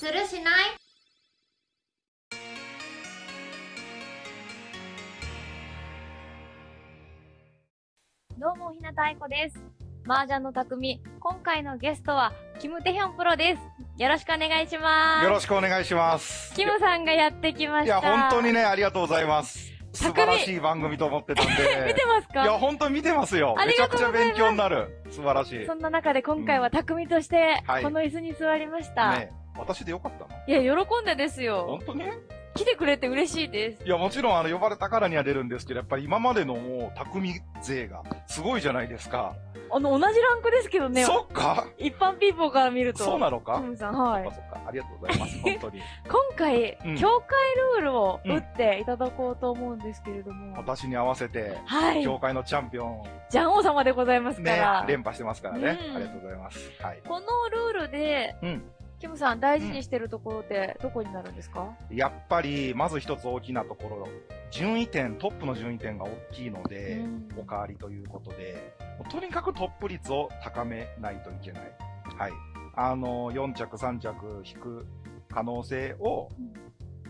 するしない？どうも、ひなたあいこです。麻雀の匠、今回のゲストは、キムテヒョンプロです。よろしくお願いします。よろしくお願いします。キムさんがやってきまいや、した。本当にね、ありがとうございます。素晴らしい番組と思ってたんで。見てますか？いや、本当に見てますよ。ありめちゃくちゃがとうございます勉強になる。素晴らしい。そんな中で今回は匠として、はいこの椅子に座りました。ね私でよかったの？いや、喜んでですよ本。当に？来てくれて嬉しいです。いや、もちろん、あの、呼ばれたからには出るんですけど、やっぱり今までのもう、匠勢が、すごいじゃないですか。あの、同じランクですけどね。そっか？一般ピーポーから見ると。そうなのか？さん、はいそっ。かそっか。ありがとうございます。本当に。今回、うん協会ルールを打っていただこうと思うんですけれども。私に合わせて、はい。協会のチャンピオン、ジャン王様でございますかねら。、連覇してますからね。うんありがとうございます。はい。このルールで、うん。キムさん大事にしてるところってどこになるんですか、やっぱり、まず一つ大きなところ、順位点、トップの順位点が大きいので、うんおかわりということで、とにかくトップ率を高めないといけない。はい。あの、4着、3着引く可能性を、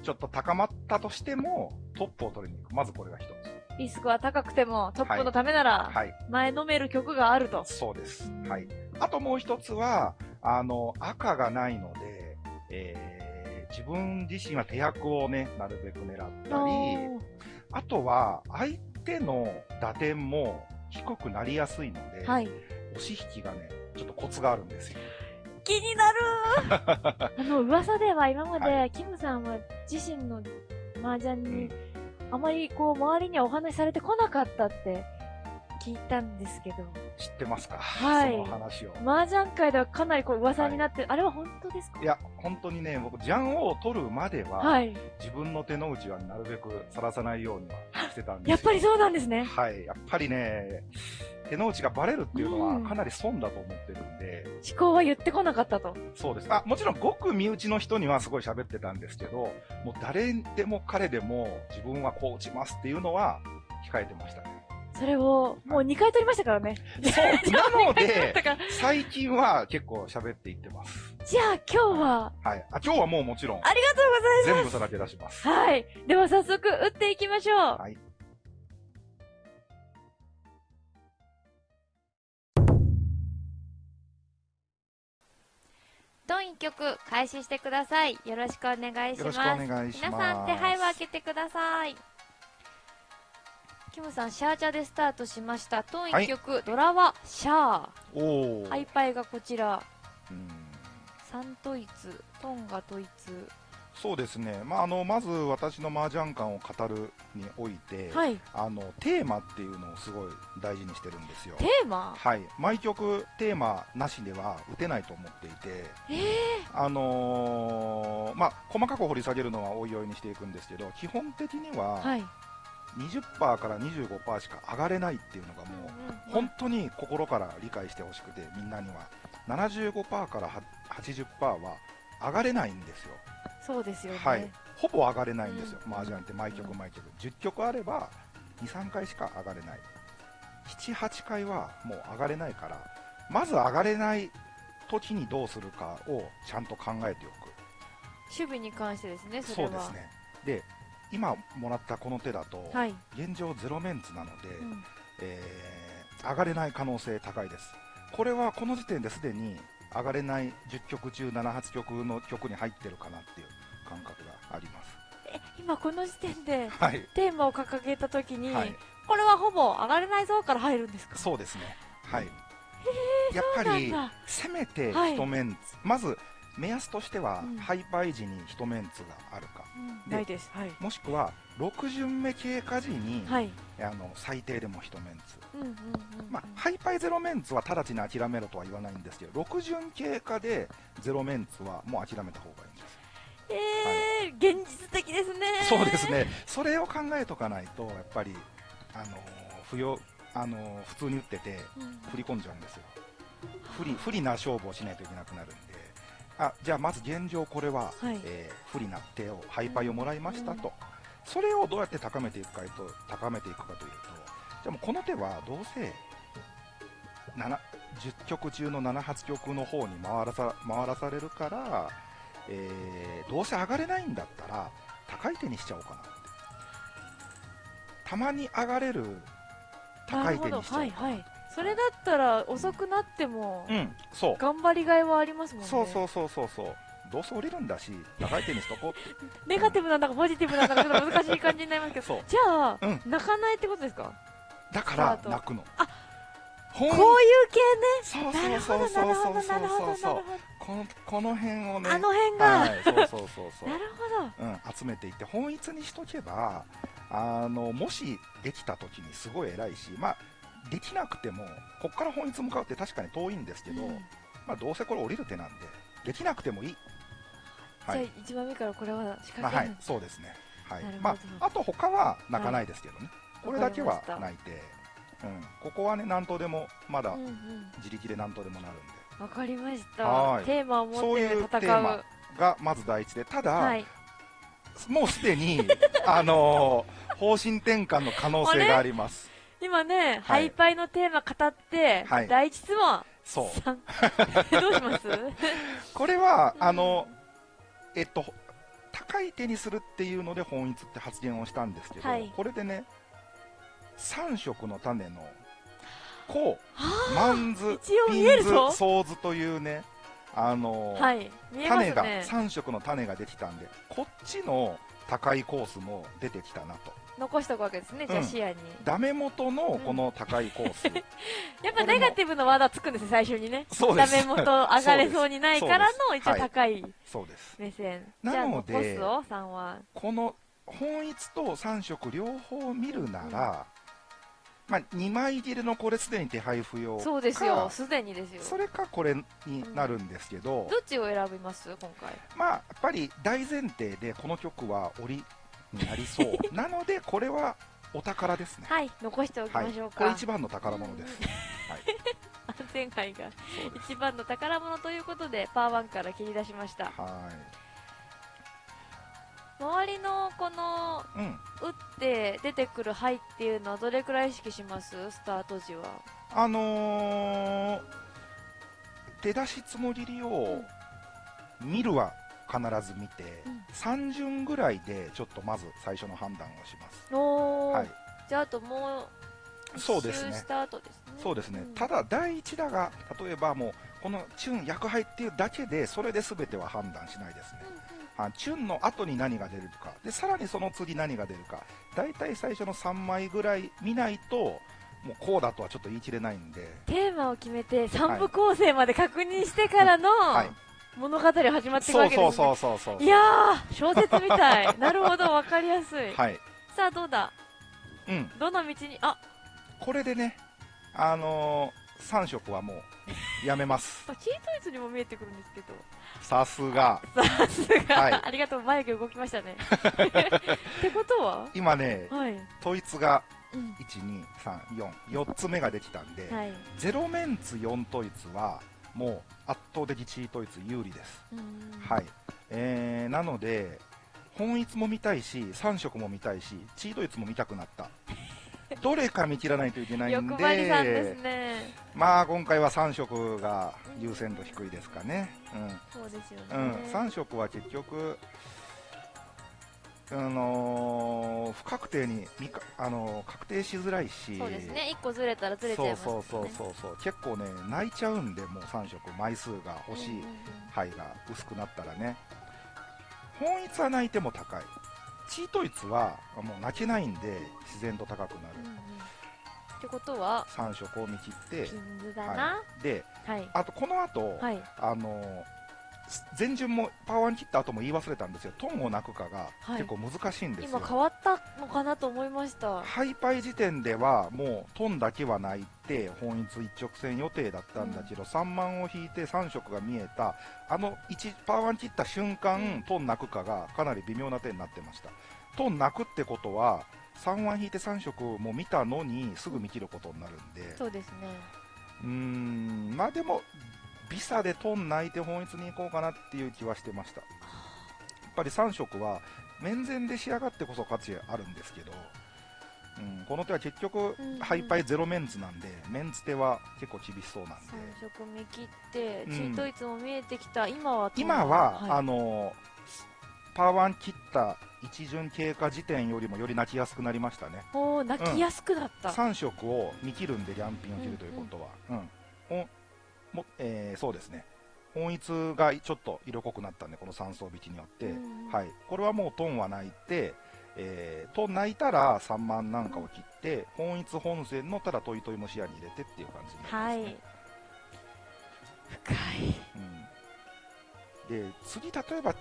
ちょっと高まったとしても、トップを取りに行く。まずこれが一つ。リスクは高くてもトップのためならはい。前のめる曲があると。そうです。はい。あともう一つは、あの、赤がないので、えー、自分自身は手役をね、なるべく狙ったり、あとは、相手の打点も低くなりやすいので、はい。押し引きがね、ちょっとコツがあるんですよ。気になる あの、噂では今まで、はキムさんは自身の麻雀うにん、あまりこう、周りにはお話しされてこなかったって聞いたんですけど、知ってますか？はいその話を。麻雀界ではかなりこう噂になって、あれは本当ですか？いや、本当にね、僕、ジャンを取るまでは、はい。自分の手の内はなるべくさらさないようにはしてたんですよやっぱりそうなんですね。はい。やっぱりね、手の内がバレるっていうのうんはかなり損だと思ってるんで、思考は言ってこなかったと。そうです。あ、もちろんごく身内の人にはすごい喋ってたんですけど、もう誰でも彼でも自分はこう打ちますっていうのは控えてましたね。それを、もう2回取りましたからね。そう。なので最近は結構喋っていってます。じゃあ今日は、はい。あ、今日はもうもちろん、ありがとうございます。全部さらけ出します。はい。では早速、打っていきましょう。はい。ドン1曲開始してください。よろしくお願いします。よろしくお願いします。皆さん手配を開けてください。キムさん、シャーチャでスタートしました。トン1曲、ドラはシャおー。ー。ハイパイがこちら。うん3統一、トンが統一。そうですね。まあ、あの、まず私の麻雀感を語るにおいて、はい。あの、テーマっていうのをすごい大事にしてるんですよ。テーマ？はい。毎曲テーマなしでは打てないと思っていて、えー、あのーまあ、細かく掘り下げるのはおいおいにしていくんですけど、基本的にははい。20%から25%しか上がれないっていうのがもう、本当に心から理解してほしくて、みんなには。75%からは80%は上がれないんですよ。そうですよね。はい。ほぼ上がれないんですよ、うん麻雀って毎曲毎曲。10曲あれば、2、3回しか上がれない。7、8回はもう上がれないから、まず上がれない時にどうするかをちゃんと考えておく。守備に関してですね、それは。そうです。ね。で、今もらったこの手だと、はい。現状ゼロメンツなので、うんえー上がれない可能性高いです。これはこの時点ですでに上がれない10曲中7、8曲の曲に入ってるかなっていう感覚があります。え、今この時点で、はい。テーマを掲げたときに、はい。これはほぼ上がれないぞから入るんですか？そうですね。はい。やっぱりせめてはい一メンツ、まず目安としては、うんハイパイ時に一メンツがあるか、でないです。はい。もしくは6巡目経過時に、はい。あの最低でも一メンツ。うんうんうん。まあ、ハイパイゼロメンツは直ちに諦めろとは言わないんですけど、6巡経過でゼロメンツはもう諦めた方がいいんです。えー、現実的ですね。そうです。ね。それを考えとかないと、やっぱり、あの不要、あの普通に打ってて、うん振り込んじゃうんですよ。不利、不利な勝負をしないといけなくなるんで。あ、じゃあまず現状これは、はいえー不利な手を、ハイパイをもらいましたと。それをどうやって高めていくかと、高めていくかというと、じゃあもうこの手はどうせ、7 10曲中の7、8曲の方に回らさ回らされるから、えーどうせ上がれないんだったら、高い手にしちゃおうかなって。たまに上がれる高い手にしちゃおうかな。はいはいそれだったら遅くなってもうん、そう。頑張りがいはありますもんね。そうそうそうそうそう。どうせ降りるんだし、高い手にしとこうって。ネガティブなんだかポジティブなんだかちょっと難しい感じになりますけど。そう。じゃあ、うん。泣かないってことですか？だから泣くの。あこういう系ね。なるほどなるほどなるほどなるほこのこの辺をね。どあの辺が、はい、そうそうそうそう。なるほど。うん、集めていって本一にしとけばあのもしできた時にすごい偉いしまあできなくてもこっから本一向かうって確かに遠いんですけど、うん。まあ、どうせこれ降りる手なんでできなくてもいい。はい、じゃあ一番目からこれは仕まあ、掛ける。はい、そうですね、はい。まあ、あと他は泣かないですけどね、これだけは泣いて、うん、ここはね何とでもまだうんうん。自力で何とでもなるんで、わかりました。はい。テーマを持そういう。って戦うテーマがまず第一でただ、はい。もうすでに、あのー方針転換の可能性があります。今ね、はハイパイのテーマ語って、はい。第一質問。そう。どうします？これは、うん。あの、えっと、高い手にするっていうのでホンイツって発言をしたんですけど、はい。これでね、三色の種の、こう、はマンズ、ピンズ、ソーズというね、あのーはい。見えます種が、ね三色の種ができたんで、こっちの高いコースも出てきたなと。残しておくわけですね。じゃあうん視野に、ダメ元のこの高いコース。やっぱネガティブのワードはつくんですよ最初にね。そうです。ダメ元上がれそうにないからの一応高いそうです。目線、なので残すぞ3はこの本一と3色両方見るなら、まあ、2枚切れのこれすでに手配不要そうですよ。すでにですよ。それかこれになるんですけど、どっちを選びます？今回。まあやっぱり大前提でこの曲は折になりそう。なのでこれはお宝ですね。はい残しておきはいましょうか、これ一番の宝物です、うん。はい。安全牌が一番の宝物ということでパーワンから切り出しました。は周りのこのいうん。打って出てくる牌っていうのはどれくらい意識します？スタート時は。あのー、出だしつもりりを見るは必ず見て、うん。3巡ぐらいでちょっとまず最初の判断をします。はい。じゃああともう一そうですね周した後ですね。そうですね、ん。ただ第一打が例えばもうこのチュン薬杯っていうだけでそれで全ては判断しないですね、あチュンの後に何が出るか。でさらにその次何が出るか。大体最初の3枚ぐらい見ないともうこうだとはちょっと言い切れないんで。テーマを決めて3部構成まで確認してからのはい物語始まっていくそうわけです、ね、そうそうそうそういやー小説みたい。なるほどわかりやすい、はい。さあどうだ？うん。どの道に？あ。これでねあのー、3色はもうやめます。チートイツにも見えてくるんですけど。さすが。さすが、はい。ありがとう眉毛動きましたね。ってことは？今ねはい、統一がうん。12344つ目ができたんで、はい。ゼロメンツ4統一はもう圧倒的チー統一有利です、うん。はい。えー、なので本一も見たいし3色も見たいしチー統一も見たくなった。どれか見切らないといけないん欲でんね。まあ今回は3色が優先度低いですかね、そうですよね、うん。うん、3色は結局あのー不確定にみか、あのー確定しづらいし。そうですね。1個ずれたらずれちゃいますそうそうそうそうそう。結構ね泣いちゃうんでもう3色枚数が欲しい牌が薄くなったらね。本一は泣いても高い。チートイツはもう泣けないんで自然と高くなる。うんうん。ってことは3色を見切ってピンズだな。はい、ではい。あとこの後、はい。あのー前順もパワーワン切った後も言い忘れたんですよ。トンを泣くかがはい。結構難しいんですよ、今変わったのかなと思いました。ハイパイ時点ではもうトンだけは泣いて本一一直線予定だったんだけど、3万を引いて3色が見えた。あの1パワーワン切った瞬間、うん。トン泣くかがかなり微妙な手になってました。トン泣くってことは3万引いて3色も見たのにすぐ見切ることになるんで。そうですね。うーん。まあでもビサでトン泣いて本一に行こうかなっていう気はしてましたやっぱり3色は面前で仕上がってこそ価値あるんですけどううん、この手は結局うんうん、ハイパイゼロメンツなんで、メンツ手は結構厳しそうなんで、3色目切って、うんチートイツも見えてきた。今はトン今は、はいあのパワー1切った一巡経過時点よりもより泣きやすくなりましたね。おー、泣きやすくなった。3色を見切るんで、リャンピンを切るということは。うん。ほんもえーそうですね。本一がちょっと色濃くなったんで、この3層引きによって。はい。これはもうトンは泣いて、えー、トン泣いたら3万なんかを切って、本一本線のただトイトイも視野に入れてっていう感じになりますね。はい。深い。うん。で、次、例えば、ち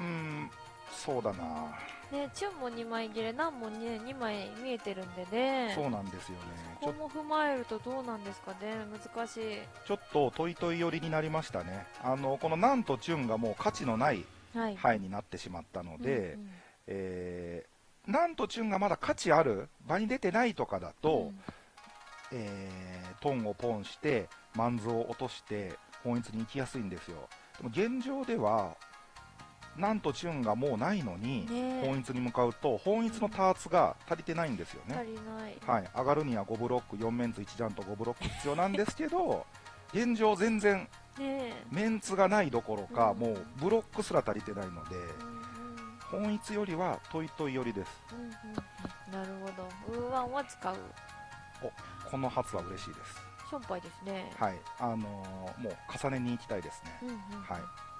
うん、そうだなね、チュンも2枚切れ、ナンもね、2枚見えてるんでね。そうなんですよね。ここも踏まえるとどうなんですかね。難しい。ちょっとトイトイ寄りになりましたね。あの、このナンとチュンがもう価値のないはい。範囲になってしまったので、うんうんえー、なんとチュンがまだ価値ある場に出てないとかだと、うんえートンをポンしてマンズを落として本一に行きやすいんですよでも現状ではなんとチュンがもうないのに、本一に向かうと本一のターツが足りてないんですよね、足りない。はい、上がるには5ブロック4メンツ1ジャンと5ブロック必要なんですけど 現状全然ねメンツがないどころか、うん。もうブロックすら足りてないので本一よりはトイトイ寄りです。うんうんうん。なるほど。ウーワンは使う。この発は嬉しいです。ションパイですね。はい。あのーもう重ねに行きたいですね。うんうん。はい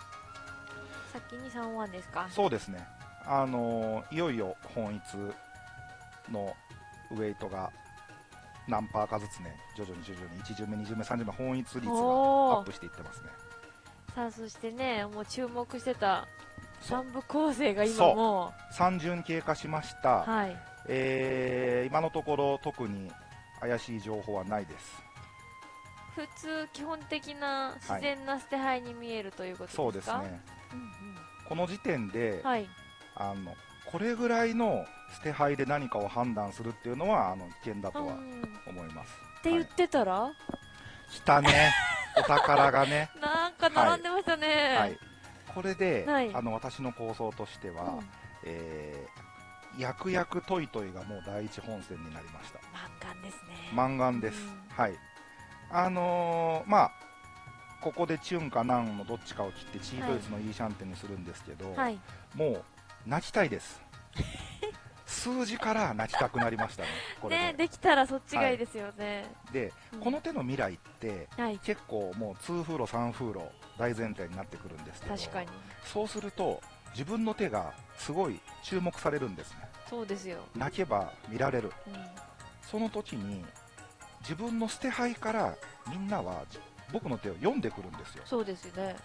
先に3ワンですか？そうですね。あのーいよいよ本一のウェイトが何パーかずつね徐々に徐々に1巡目2巡目3巡目本一率がアップしていってますね。さあ、そしてね、もう注目してたそう。3部構成が今そう。も3巡経過しました、う、はい。えー今のところ特に怪しい情報はないです。普通、基本的な自然な捨て牌に見えるということですか？そうですね。うんこの時点で、うん。はい。あのこれぐらいの捨て牌で何かを判断するっていうのはあの危険だとは思います、て言ってたら、来たね。お宝がね。なんか並んでましたね。はい、これで、はい。あの私の構想としては、うん。えー、薬薬トイトイがもう第一本線になりました。満貫ですね。マンガンです、うん。はい。あのーまあここでチュンかナンのどっちかを切ってチートイツのイーシャンテンにするんですけど、はい。もう泣きたいです数字から泣きたくなりましたね これで,、ね、できたらそっちがいいですよね。でうんこの手の未来ってはい。結構もう2風呂3風呂大前提になってくるんですけど確かに。そうすると自分の手がすごい注目されるんですねそうですよ。泣けば見られるうん。その時に自分の捨て牌からみんなはじ僕の手を読んでくるんですよそうですよね。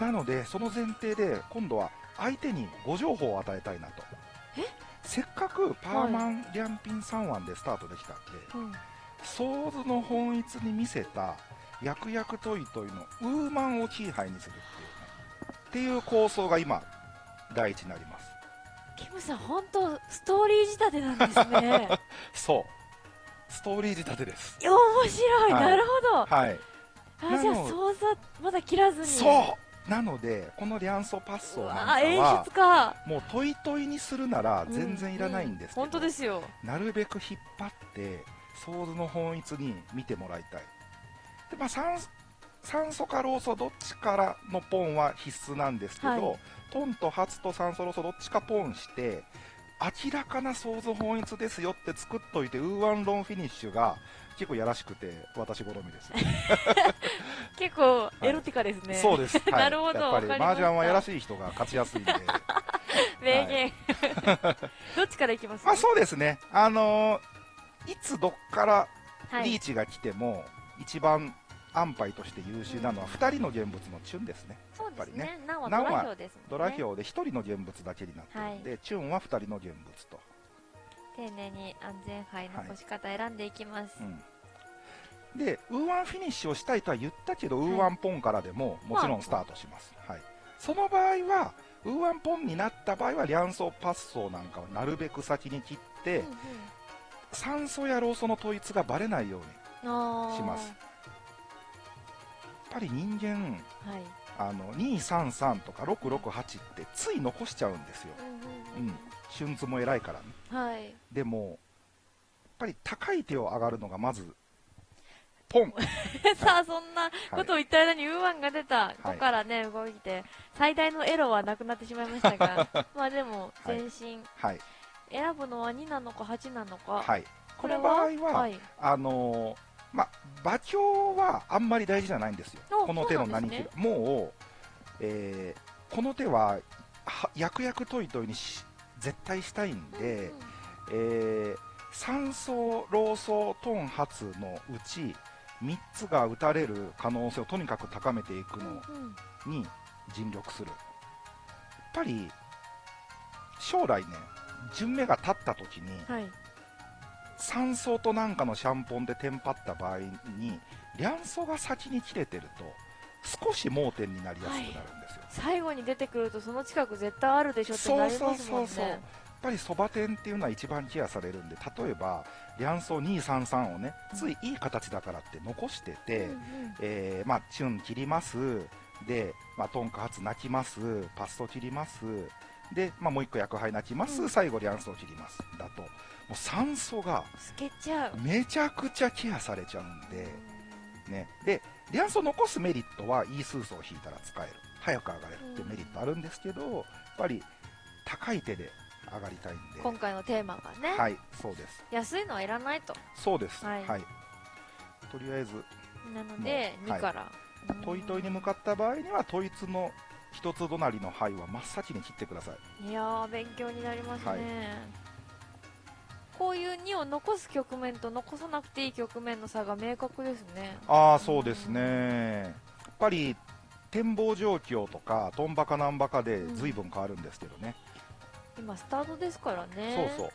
なのでその前提で今度は相手にご情報を与えたいなとえ？せっかくパーマン、リャンピン3腕でスタートできたんでうん。ソーズの本一に見せた薬薬トイトイのウーマンをキーハイにするっていうねっていう構想が今第一になりますキムさん、本当ストーリー仕立てなんですね。そうストーリー仕立てですいや面白い、はいなるほど。はいあ、じゃあ、操作、まだ切らずに。そうなのでこのリャンソーパッソーなんかは出か。もうトイトイにするなら全然いらないんですけど、うう本当ですよ。なるべく引っ張ってソーズのホンイツに見てもらいたいで、まあ、酸酸素かローソどっちからのポンは必須なんですけど、はいトンとハツと酸素ローソどっちかポンして明らかなソーズホンイツですよって作っといてウーワンロンフィニッシュが結構やらしくて私好みです、結構、エロティカですね。そうです、はい。なるほど。やっぱり麻雀はやらしい人が勝ちやすいんで。名言。どっちからいきます？まあそうですね。あのーいつどっからはい。リーチが来ても一番安牌として優秀なのは2人の現物のチュンですね。やっぱりね。ナンはドラ票ですもんね。ドラ票で1人の現物だけになってるんで、チュンは2人の現物と、丁寧に安全牌の干し方選んでいきます。うん。でウーワンフィニッシュをしたいとは言ったけど、ウーワンポンからでももちろんスタートします、はい、その場合はウーワンポンになった場合はリャンソーパッソーなんかをなるべく先に切って、うんうん。サンソーやローソーの対子がバレないようにしますぱり人間はい。あの233とか668ってつい残しちゃうんですよ、うんうん春津も偉いからね。はい。でも、やっぱり高い手を上がるのがまず、ポン さあ、そんなことを言った間にウーワンが出た。ここからね、動いて、最大のエロはなくなってしまいましたが、まあでも、はい前進。はい。選ぶのは2なのか8なのか。はい。この場合は、はい。あのーま、馬鏡はあんまり大事じゃないんですよ。あこの手の何切る。もう、えーこの手は、は薬薬トイトイにし絶対したいんで、えー、三層、老層、トン発のうち、3つが打たれる可能性をとにかく高めていくうんうんのうんに尽力する。やっぱり、将来ね、順目が立った時に、はい。三層となんかのシャンポンでテンパった場合に、両層が先に切れてると、少し盲点になりやすくなるんですよ。最後に出てくるとその近く絶対あるでしょってなりますもんね。そうそうそうそうやっぱりそば店っていうのは一番ケアされるんで、例えば、両層233をね、ついいい形だからって残してて、うんうんえーまあ、チュン切ります。で、まあ、トンカツ泣きます。パスト切ります。で、まあ、もう一個薬杯泣きます。うん最後、両層切ります。だと、もう酸素が透けちゃう。めちゃくちゃケアされちゃうんで、ね。で、両層残すメリットは、イースーソを引いたら使える。早く上がれるっていうメリットあるんですけど、やっぱり、高い手で上がりたいんで。今回のテーマがね、はい、そうです。安いのはいらないと。そうです。ははいい。とりあえず、なので、もう2から。トイトイに向かった場合には、トイツの一つ隣の灰は真っ先に切ってください。いやー、勉強になりますね。はいこういう2を残す局面と残さなくていい局面の差が明確ですね。ああ、そうですね。やっぱり、展望状況とか、トンバカナンバカで随分変わるんですけどね。今、スタートですからね。そうそう。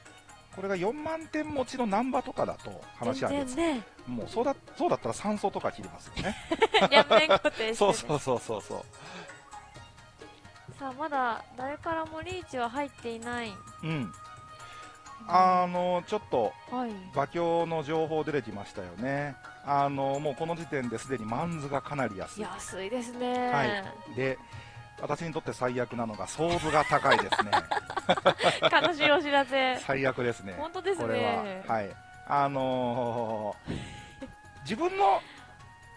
これが4万点持ちのナンバとかだと話は全別。然ね、もうそうだ、そうだったら3層とか切りますよね。ね。そうそうそうそうそう。さあ、まだ誰からもリーチは入っていない。うん。あの、ちょっと、はい。馬鏡の情報出てきましたよね。あの、もうこの時点ですでにマンズがかなり安い。安いですね。はい。で、私にとって最悪なのが、ソーズが高いですね。悲しいお知らせ。最悪ですね。本当ですね。これは。はい。あのー自分の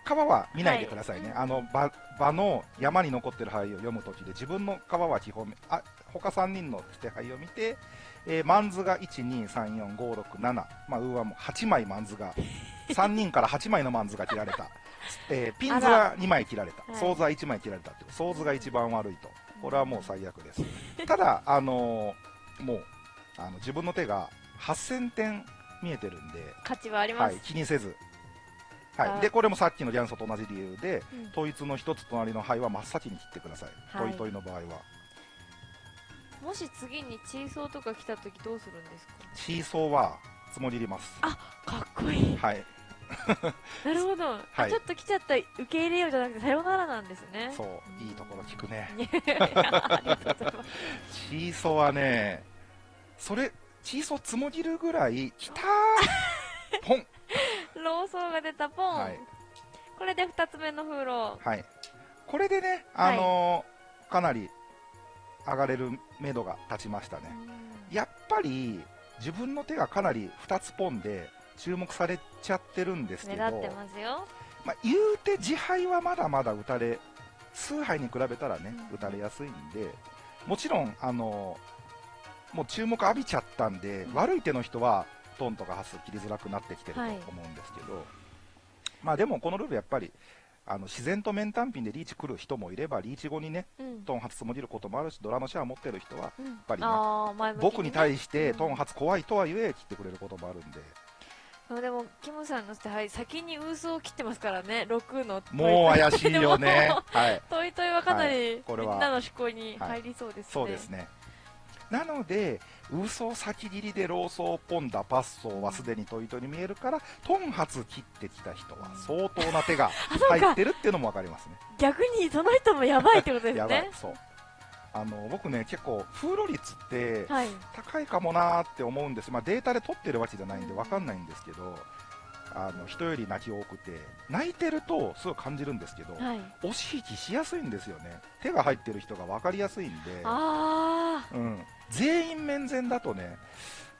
川は見ないでくださいね。はいあの、場、場の山に残ってる灰を読むときで、自分の川は基本、あ、他3人の捨て牌を見て、えー、マンズが1、2、3、4、5、6、7、まあ、ウーはもう8枚マンズが、3人から8枚のマンズが切られた。えーピンズは2枚切られた。はいソーズは1枚切られたっていう。ソーズが一番悪いと。これはもう最悪です。ただ、あのーもう、あの、自分の手が8000点見えてるんで、価値はあります。はい、気にせず。はあい。で、これもさっきのリャンソーと同じ理由で、うん対子の一つ隣の牌は真っ先に切ってください。はいトイトイの場合は。もし次にチーソーとか来た時どうするんですか？シーソーは積もります。かっこいい。はい。なるほど、あはいちょっと来ちゃった受け入れようじゃなくてさよならなんですね。そう、いいところ聞くね。いやありがとうございます。シーソーはね、それ、シーソー積もりるぐらい、きたー ポンローソーが出たポン。はいこれで二つ目の風呂。はい。これでね、あのーかなり上がれる目処が立ちましたね。やっぱり自分の手がかなり2つポンで注目されちゃってるんですけど、狙ってますよ。まあ、言うて自敗はまだまだ打たれ、数杯に比べたらね、うん打たれやすいんで、もちろん、あのもう注目浴びちゃったんで、うん悪い手の人はトンとかハス切りづらくなってきてるとはい思うんですけど、まあでもこのルールやっぱり、あの自然と面単品でリーチ来る人もいれば、リーチ後にね、うん。トン発積もりることもあるし、ドラのシェア持ってる人は、うん、やっぱりねあー前向きにね僕に対してうんトン発怖いとはいえ切ってくれることもあるんで、でもキムさんのはい、先にウースを切ってますからね6のもう怪しいよね。はい。トイトイはかなはりこれはみんなの思考に入りそうですね、そうですね。なので、嘘先切りでローソーポンダパッソーはすでにトイトイに見えるから、トン発切ってきた人は相当な手が 入ってるっていうのもわかりますね。逆にその人もやばいってことですやばいね。そう。あの、僕ね、結構、風呂率ってはい高いかもなーって思うんです。まあデータで取ってるわけじゃないんでわかんないんですけど、あの人より泣き多くて泣いてるとすごい感じるんですけど、はい。押し引きしやすいんですよね手が入ってる人が分かりやすいんで、あうん、全員面前だとね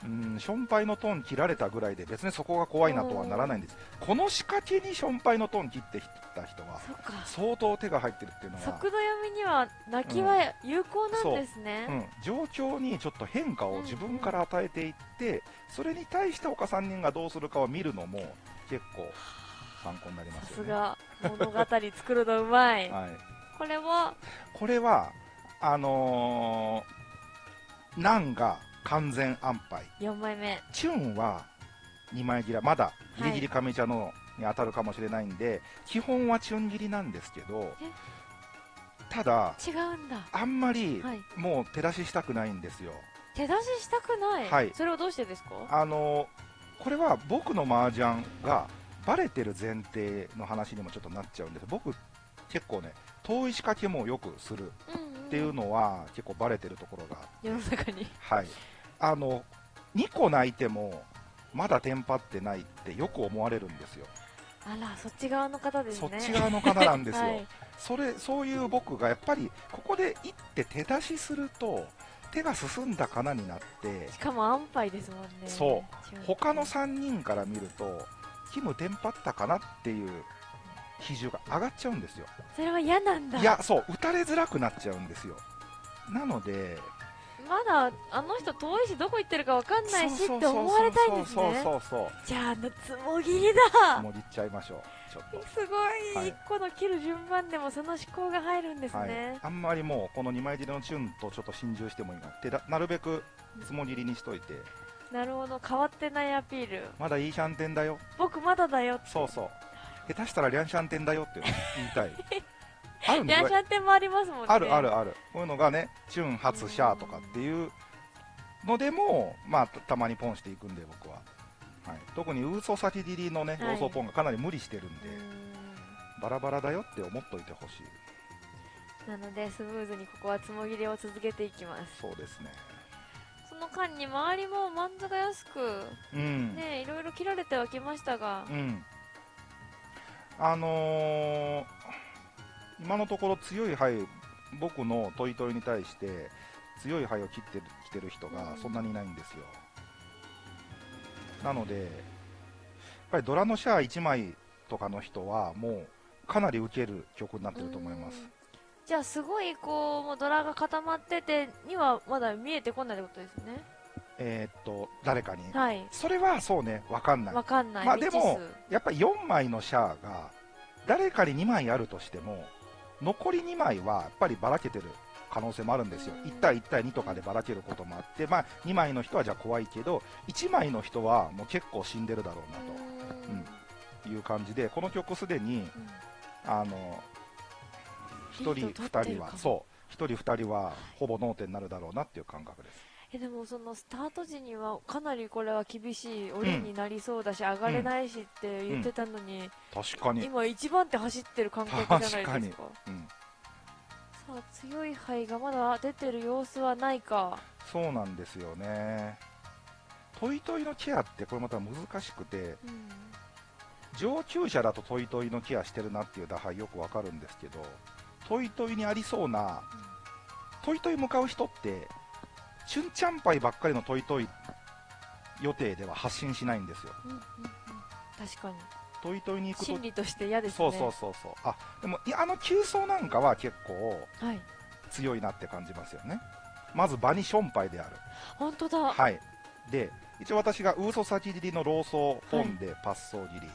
うん、ションパイのトーン切られたぐらいで別にそこが怖いなとはならないんですこの仕掛けにションパイのトーン切ってきた人は。相当手が入ってるっていうのは速度読みには泣きは有効なんですね。うん、状況にちょっと変化を自分から与えていって、それに対して岡3人がどうするかを見るのも結構参考になりまさすよね。すが、物語作るのうまい。はい、これは、これは、あのー、ナンが完全安牌、4枚目。チュンは2枚切ら、まだギリギリ上茶のに当たるかもしれないんで、基本はチュン切りなんですけどえ、ただ、違うんだ。あんまりはい。もう手出ししたくないんですよ。手出ししたくない？はいそれはどうしてですか？あのこれは僕の麻雀がバレてる前提の話にもちょっとなっちゃうんです僕結構ね遠い仕掛けもよくするうん、うん。っていうのは結構バレてるところが世の中に。はいあの2個泣いてもまだテンパってないってよく思われるんですよ、あら、そっち側の方ですそね。っち側の方なんですよ、はい。それそういう僕がやっぱりここで一手手出しすると手が進んだかなになってしかも安牌ですもんね。そう他の3人から見るとキムテンパったかなっていう比重が上がっちゃうんですよ。それは嫌なんだ。いやそう打たれづらくなっちゃうんですよ。なのでまだ、あの人遠いし、どこ行ってるかわかんないしって思われたいんですそうね。そうそう。じゃあ、つもぎりだ。もぎっちゃいましょう。ちょっと。すご、はい。い一個の切る順番でもその思考が入るんですはい。ね。、あんまりもうこの2枚切りのチュンとちょっと心中してもいいな手だなるべくつもぎりにしといて。なるほど、変わってないアピール。まだいいシャンテンだよ。僕まだだよ。そうそう下手したらリャンシャンテンだよって言いたい。あるんリャンシャンテンもありますもんね。あるあるある。こういうのがねチュン初シャーとかっていうのでもまあたたまにポンしていくんで僕は、はい、特にウーソサキディリのねはい。ローソーポンがかなり無理してるんで、うバラバラだよって思っといてほしい。なので、スムーズにここはつもぎりを続けていきます。そうですね。その間に周りもマンズが安く、うん、ね、いろいろ切られてはきましたがう、んあのー今のところ強い牌僕のトイトイに対して強い牌を切ってるきてる人がそんなにいないんですよ、なのでやっぱりドラのシャア1枚とかの人はもうかなり受ける曲になってると思います。うん。じゃあすごいこうもうドラが固まっててにはまだ見えてこないってことですねえーっと誰かに。はい。それはそうね分かんない。わかんない、まあでもやっぱり4枚のシャアが誰かに2枚あるとしても残り2枚はやっぱりばらけてる可能性もあるんですよ。うん。1対1対2とかでばらけることもあって、まあ、2枚の人はじゃあ怖いけど1枚の人はもう結構死んでるだろう数うーん。うん。という感じでこの曲すでにうん。あの1人リード取って2るかも人はそう。1人2人はほぼ脳天になるだろうなっていう感覚ですえでもそのスタート時にはかなりこれは厳しい折になりそうだし、上がれないしって言ってたのに、確かに、今一番手走ってる感覚じゃないですか。うん、さあ強い灰がまだ出てる様子はないか。そうなんですよね。トイトイのケアってこれまた難しくてうん。上級者だとトイトイのケアしてるなっていう打牌よくわかるんですけどトイトイにありそうなトイトイ向かう人ってチュンチャンパイばっかりのトイトイ予定では発進しないんですよ。うんうんうん。確かに。トイトイに行くと心理として嫌ですね。そうそうそうそう。あでもいやあのキューソーなんかは結構はい。強いなって感じますよね。まずバニションパイである。本当だ、はい。で一応私がウーソサキ切りのローソー本でパッソー切り、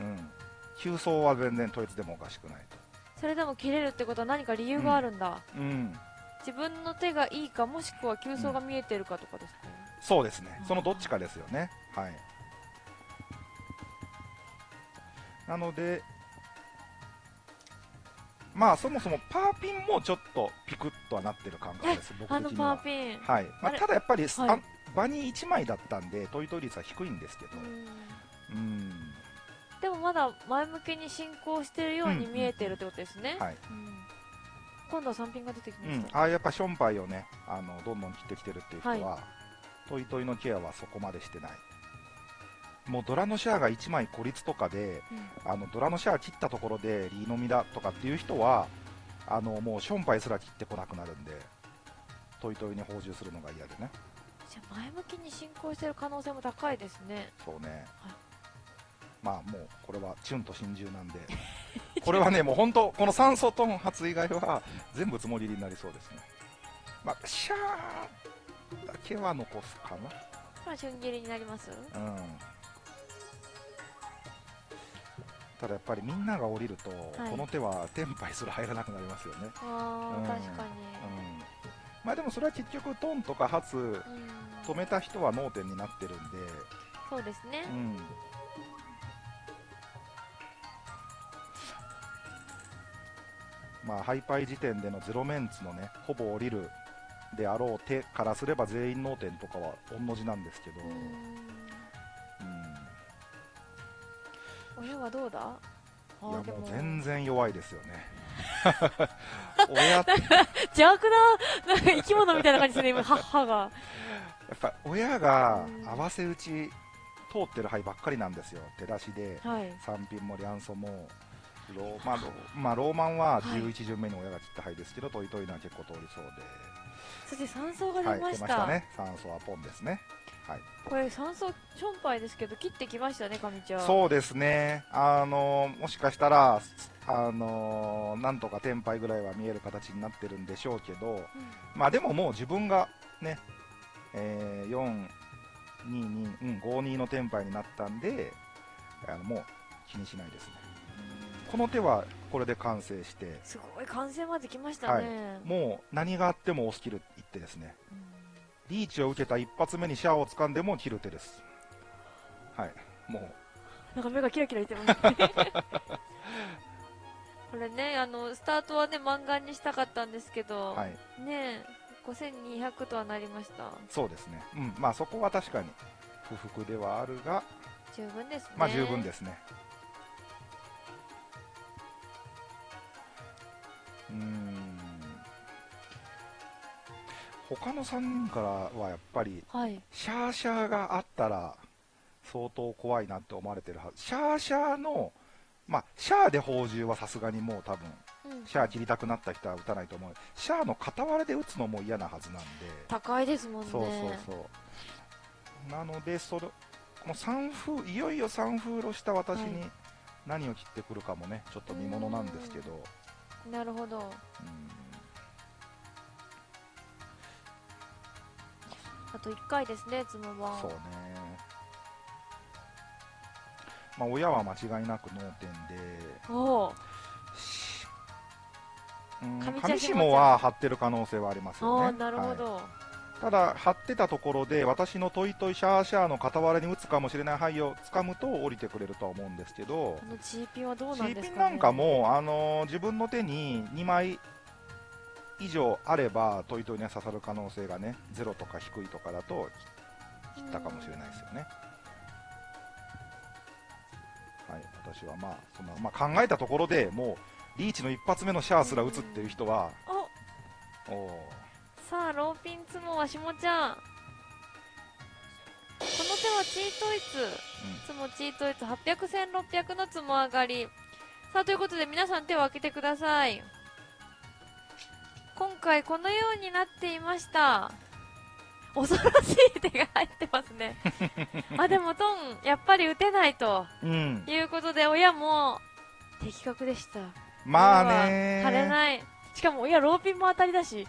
うん。急走は全然統一でもおかしくないと。それでも切れるってことは何か理由があるんだ、うん自分の手がいいかもしくは急走が見えてるかとかですか、そうですね。そのどっちかですよね。はい。なのでまあそもそもパーピンもちょっとピクッとはなってる感覚です僕的には。パーピン、はい。まあ、ただやっぱり、はい。あ場に1枚だったんでトイトイ率は低いんですけど。うん。うん。でもまだ前向きに進行してるように見えてるってことですね、はい。うん今度は3ピンが出てきうんまし、た、ああやっぱションパイをねあのどんどん切ってきてるっていう人は、はトイトイのケアはそこまでしてないもうドラのシャアが1枚孤立とかで、あのドラのシャア切ったところでリーのみだとかっていう人は、あのもうションパイすら切ってこなくなるんで、トイトイに補充するのが嫌でね。じゃあ前向きに進行してる可能性も高いですね。そうね。まあもうこれはチュンと真珠なんで、これはね、もう本当、この酸素トン発以外は全部つもりになりそうですね。まあ、シャーだけは残すかまあ瞬切りになります？な。うん。ただやっぱりみんなが降りると、はいこの手はテンパイすら入らなくなりますよね。ああ、うん確かに。うん。まあでもそれは結局トンとか発うん。止めた人は脳天になってるんで、そうですねう。ん。まあ、ハイパイ時点でのゼロメンツのね、ほぼ降りるであろう手からすれば全員脳天とかは同じなんですけど、ううん、ん。親はどうだ？いあやももう全然弱いですよね。親って、や邪悪な、なんか生き物みたいな感じですね、今、母が。っぱ親がうん合わせ打ち通ってる牌ばっかりなんですよ。手出しで、はい。三品もリャンソも、ロー,、まあ、ロまあ、ローマンははい11巡目に親が切った牌ですけど、トイトイのは結構通りそうで。そして酸素がはい、出出まし。たたね。酸素はポンですね。はい。これ酸素ションパイですけど、切ってきましたね、上ちゃん。そうですね。あのもしかしたら、あのなんとかテンパイぐらいは見える形になってるんでしょうけど、うんまあでももう自分がね、えー、4、2、2、うん、5、2のテンパイになったんで、あのもう気にしないですね。この手はこれで完成して、すごい、完成まで来ましたね。もう何があっても押し切る一手ですね。うんリーチを受けた一発目にシャアを掴んでも切る手です。はい。もう、なんか目がキラキラしてますね。これね、あの、スタートはね、漫画にしたかったんですけど、はい。ねえ、5200とはなりました。そうですね。うん。まあそこは確かに不服ではあるが、十分ですね。まあ十分ですね。うーん。他の3人からはやっぱり、はい。シャーシャーがあったら相当怖いなって思われてるはず。シャーシャーの、まあ、シャアで砲銃はさすがにもう多分、うんシャア切りたくなった人は撃たないと思う。シャアの傍らで撃つのも嫌なはずなんで。高いですもんね。そうそうそう。なので、それ、この三風、いよいよ三風路した私はに何を切ってくるかもね、ちょっと見ものなんですけど、なるほど。うんあと1回ですね、つもは。そうね。まあ、親は間違いなく脳天で、おうん上下は張ってる可能性はありますよね。なるほはいど。ただ、張ってたところで、私のトイトイシャーシャーの傍らに打つかもしれない範囲を掴むと降りてくれるとは思うんですけどこ、の G ピンはどうなんですか、ね、ピンなんかも、あのー自分の手に2枚以上あれば、トイトイに刺さる可能性がね、ゼロとか低いとかだと切ったかもしれないですよね。はい、私はまあ、そのまあ、考えたところでもう、リーチの一発目のシャアすら打つっていう人は、おおーさあ、ローピンつもはしもちゃん。この手はチートイツ。つもチートイツ800、1600のつも上がり。さあ、ということで皆さん手を開けてください。今回このようになっていました。恐ろしい手が入ってますね。あ、でもトン、やっぱり打てないとうん、いうことで、親も的確でした。まあね腫れない。しかも親ローピンも当たりだし。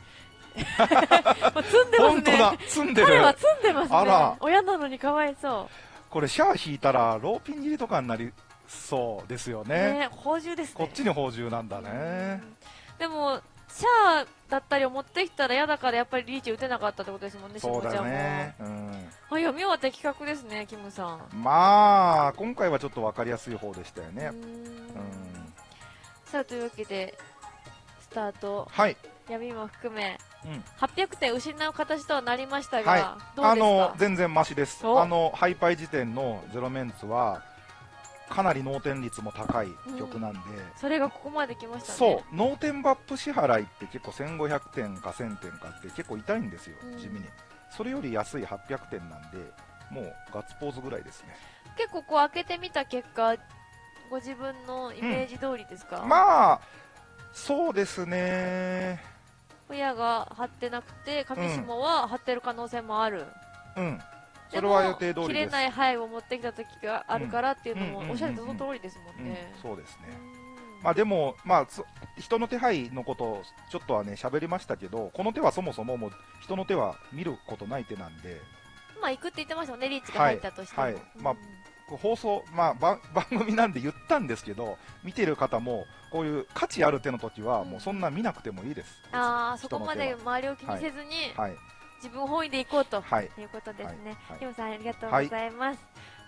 積んでますね。本当だ、積んでる。彼は積んでますね。親なのにかわいそこれ、シャア引いたら、ローピン切りとかになりそうですよう。ね。ね宝珠ですね。こっちに砲銃なんだね。うんでも、シャアだったりを持ってきたら嫌だからやっぱりリーチ打てなかったってことですもんね、そうだしもちゃんも。ね。うん。あ、読みは的確ですね、キムさん。まあ、今回はちょっと分かりやすい方でしたよね。うん。さあ、というわけで、スタート、はい。闇も含め、うん800点失う形とはなりましたが、はいあの、全然マシです。おあの、ハイパイ時点のゼロメンツは、かなり脳天率も高い曲なんで、それがここまで来ましたね。そう、脳天バップ支払いって結構1500点か1000点かって結構痛いんですようん、地味に。それより安い800点なんで、もうガッツポーズぐらいですね。結構こう開けてみた結果ご自分のイメージ通りですか、まあ、そうですね。親が張ってなくて上下は張ってる可能性もある、うん。それは予定通りです。切れない範囲を持ってきた時があるからっていうのもおっしゃるとその通りですもんね、うん、そうですね。うん。まあでも、まあ、そ人の手配のことをちょっとはね、喋りましたけど、この手はそもそももう人の手は見ることない手なんで、まあ行くって言ってましたもんねリーチが入ったとしても、はい。はいまあ放送、まあ番、番組なんで言ったんですけど、見てる方も、こういう価値ある手の時は、もうそんな見なくてもいいです。ああそこまで周りを気にせずに、はい。自分本位で行こうとはい。いうことですね、はい。キムさんありがとうございます、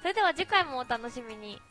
それでは次回もお楽しみに